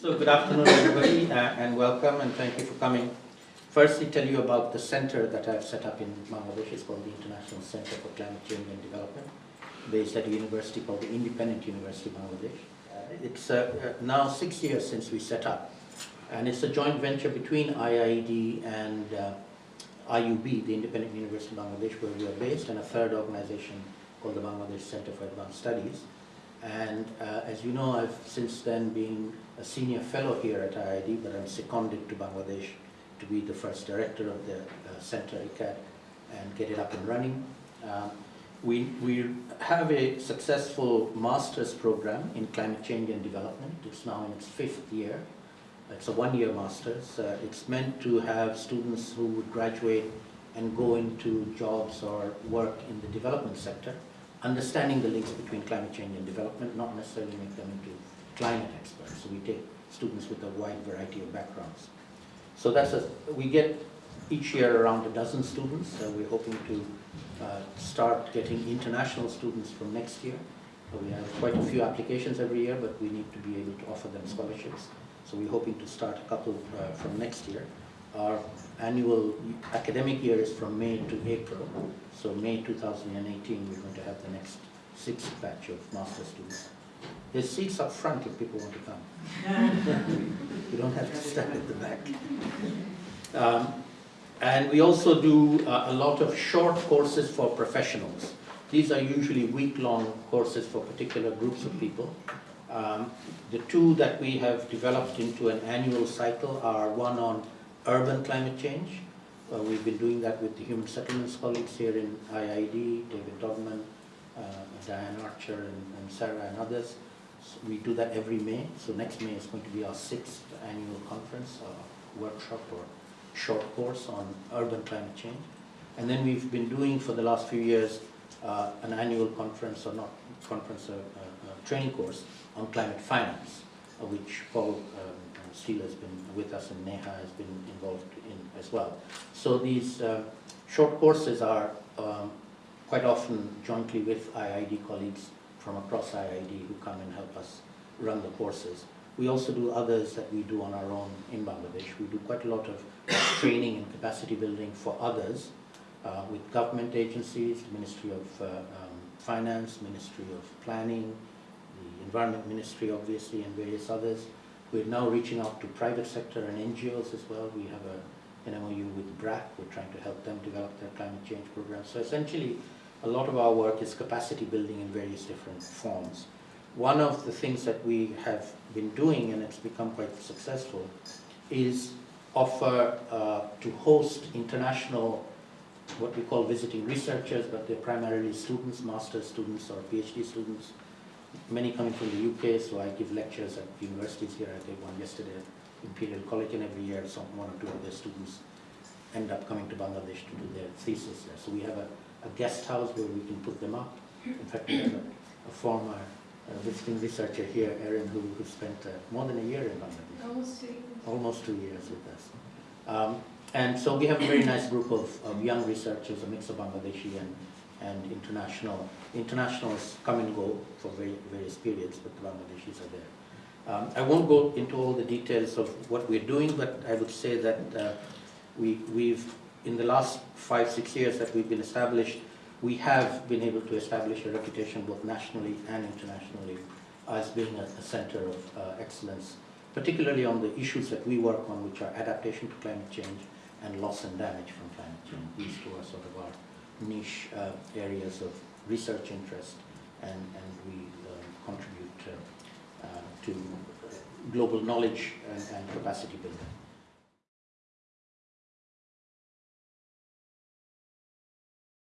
So good afternoon, everybody, uh, and welcome, and thank you for coming. Firstly, tell you about the center that I've set up in Bangladesh. It's called the International Center for Climate Change and Development, based at a university called the Independent University of Bangladesh. Uh, it's uh, uh, now six years since we set up, and it's a joint venture between IIED and uh, IUB, the Independent University of Bangladesh, where we are based, and a third organization called the Bangladesh Center for Advanced Studies. And uh, as you know, I've since then been a senior fellow here at IIED, but I'm seconded to Bangladesh to be the first director of the uh, center, ICAD, and get it up and running. Um, we, we have a successful master's program in climate change and development. It's now in its fifth year. It's a one-year master's. Uh, it's meant to have students who would graduate and go into jobs or work in the development sector understanding the links between climate change and development, not necessarily make them into climate experts. So we take students with a wide variety of backgrounds. So that's a, we get each year around a dozen students. So we're hoping to uh, start getting international students from next year. So we have quite a few applications every year, but we need to be able to offer them scholarships. So we're hoping to start a couple uh, from next year. Our annual academic year is from May to April. So May 2018, we're going to have the next sixth batch of master students. There's seats up front if people want to come. you don't have to stand at the back. Um, and we also do uh, a lot of short courses for professionals. These are usually week-long courses for particular groups of people. Um, the two that we have developed into an annual cycle are one on urban climate change. Uh, we've been doing that with the Human Settlements colleagues here in IIED, David Dodman, uh, Diane Archer, and, and, Sarah and others. So we do that every May. So next May is going to be our sixth annual conference, uh, workshop or short course on urban climate change. And then we've been doing for the last few years uh, an annual conference, or not conference, a, a, a training course on climate finance, uh, which Paul um, Steele has been with us and Neha has been involved in as well. So these uh, short courses are um, quite often jointly with IIED colleagues from across IIED who come and help us run the courses. We also do others that we do on our own in Bangladesh. We do quite a lot of training and capacity building for others uh, with government agencies, Ministry of uh, um, Finance, Ministry of Planning, Environment Ministry obviously and various others. We're now reaching out to private sector and NGOs as well. We have a, an MOU with BRAC. We're trying to help them develop their climate change programs. So essentially, a lot of our work is capacity building in various different forms. One of the things that we have been doing, and it's become quite successful, is offer uh, to host international, what we call visiting researchers, but they're primarily students, master's students or PhD students, many coming from the UK, so I give lectures at universities here. I gave one yesterday at Imperial College, and every year some one or two of their students end up coming to Bangladesh to do their thesis there. So we have a, a guest house where we can put them up. In fact, we have a, a former uh, visiting researcher here, Erin, who, who spent uh, more than a year in Bangladesh. Almost two years. Almost two years with us. Um, and so we have a very nice group of, of young researchers, a mix of Bangladeshi and and international. Internationals come and go for very, but the Bangladeshis are there. Um, I won't go into all the details of what we're doing, but I would say that uh, we, we've, in the last five, six years that we've been established, we have been able to establish a reputation both nationally and internationally as being a, a center of uh, excellence, particularly on the issues that we work on, which are adaptation to climate change and loss and damage from climate change. These two are sort of our niche uh, areas of research interest and, and we uh, contribute uh, to global knowledge and, and, capacity building.